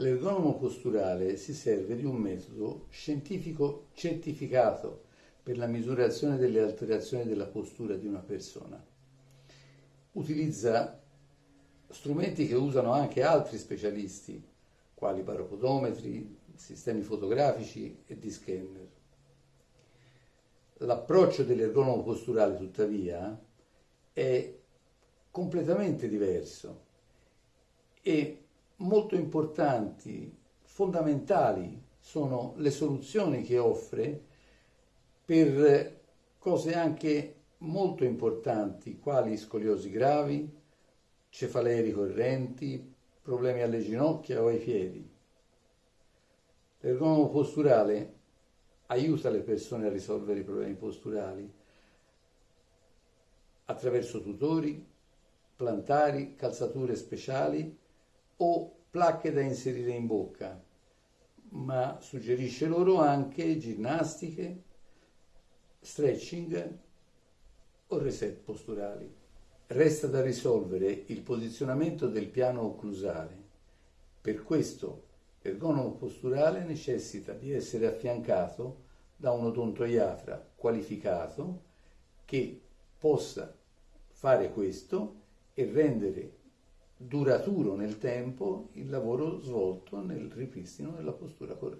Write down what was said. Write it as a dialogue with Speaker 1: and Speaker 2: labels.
Speaker 1: L'ergonomo posturale si serve di un metodo scientifico certificato per la misurazione delle alterazioni della postura di una persona. Utilizza strumenti che usano anche altri specialisti, quali parapodometri, sistemi fotografici e di scanner. L'approccio dell'ergonomo posturale, tuttavia, è completamente diverso e molto importanti, fondamentali sono le soluzioni che offre per cose anche molto importanti, quali scoliosi gravi, cefalee ricorrenti, problemi alle ginocchia o ai piedi. L'ergonomo posturale aiuta le persone a risolvere i problemi posturali attraverso tutori, plantari, calzature speciali o placche da inserire in bocca, ma suggerisce loro anche ginnastiche, stretching o reset posturali. Resta da risolvere il posizionamento del piano occlusale. Per questo l'ergonomo posturale necessita di essere affiancato da un odontoiatra qualificato che possa fare questo e rendere duraturo nel tempo il lavoro svolto nel ripristino della postura corretta.